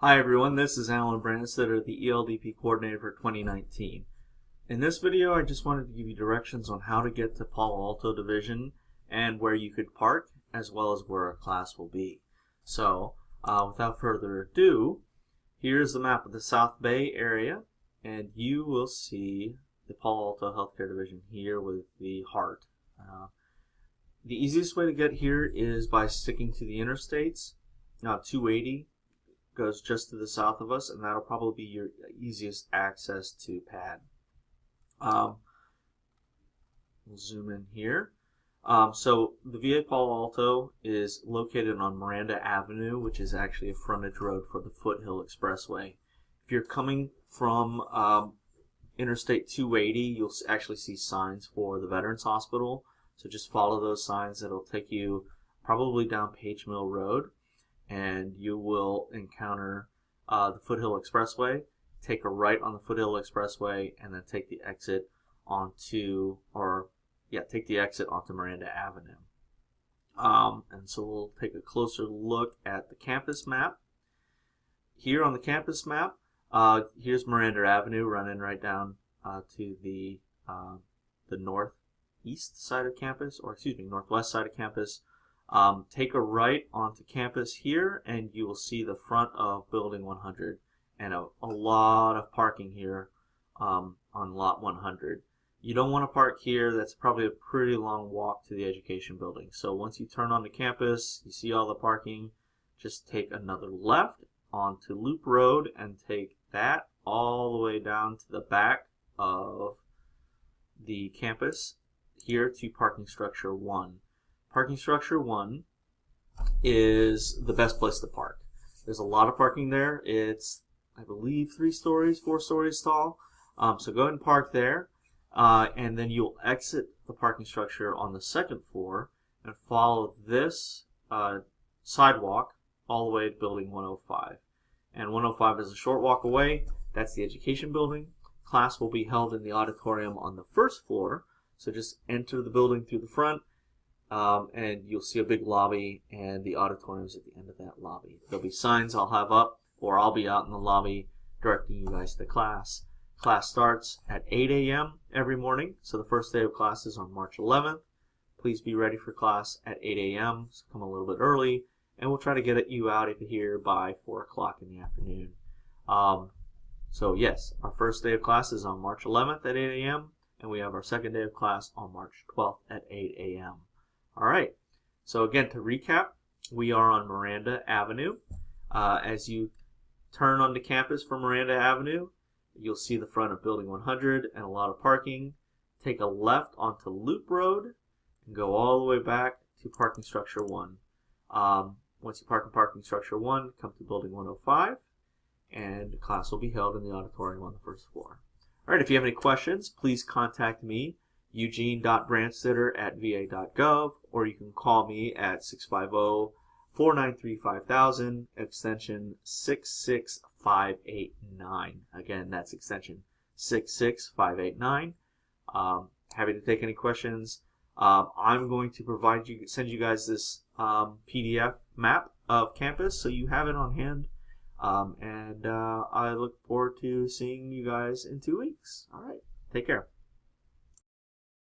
Hi everyone, this is Alan Brandstetter, the ELDP coordinator for 2019. In this video I just wanted to give you directions on how to get to Palo Alto Division and where you could park as well as where our class will be. So uh, without further ado, here's the map of the South Bay area and you will see the Palo Alto Healthcare Division here with the heart. Uh, the easiest way to get here is by sticking to the interstates. Now 280 goes just to the south of us, and that'll probably be your easiest access to pad. Um, we'll zoom in here. Um, so the VA Palo Alto is located on Miranda Avenue, which is actually a frontage road for the Foothill Expressway. If you're coming from um, Interstate 280, you'll actually see signs for the Veterans Hospital. So just follow those signs. It'll take you probably down Page Mill Road and you will encounter uh, the Foothill Expressway. Take a right on the Foothill Expressway and then take the exit onto, or yeah, take the exit onto Miranda Avenue. Um, and so we'll take a closer look at the campus map. Here on the campus map, uh, here's Miranda Avenue running right down uh, to the uh, the northeast side of campus, or excuse me, northwest side of campus. Um, take a right onto campus here and you will see the front of building 100 and a, a lot of parking here um, on lot 100. You don't want to park here. That's probably a pretty long walk to the education building. So once you turn onto campus, you see all the parking, just take another left onto Loop Road and take that all the way down to the back of the campus here to parking structure 1. Parking structure one is the best place to park. There's a lot of parking there. It's, I believe, three stories, four stories tall. Um, so go ahead and park there. Uh, and then you'll exit the parking structure on the second floor and follow this uh, sidewalk all the way to building 105. And 105 is a short walk away. That's the education building. Class will be held in the auditorium on the first floor. So just enter the building through the front um, and you'll see a big lobby and the auditorium's at the end of that lobby. There'll be signs I'll have up or I'll be out in the lobby directing you guys to class. Class starts at 8 a.m. every morning, so the first day of class is on March 11th. Please be ready for class at 8 a.m., so come a little bit early, and we'll try to get you out of here by 4 o'clock in the afternoon. Um, so yes, our first day of class is on March 11th at 8 a.m., and we have our second day of class on March 12th at 8 a.m. All right. So again, to recap, we are on Miranda Avenue. Uh, as you turn onto campus from Miranda Avenue, you'll see the front of Building 100 and a lot of parking. Take a left onto Loop Road and go all the way back to Parking Structure 1. Um, once you park in Parking Structure 1, come to Building 105 and class will be held in the auditorium on the first floor. All right, if you have any questions, please contact me eugene.brandstetter at va.gov, or you can call me at 650 493 5000, extension 66589. Again, that's extension 66589. Um, happy to take any questions. Um, I'm going to provide you, send you guys this um, PDF map of campus so you have it on hand. Um, and uh, I look forward to seeing you guys in two weeks. All right, take care.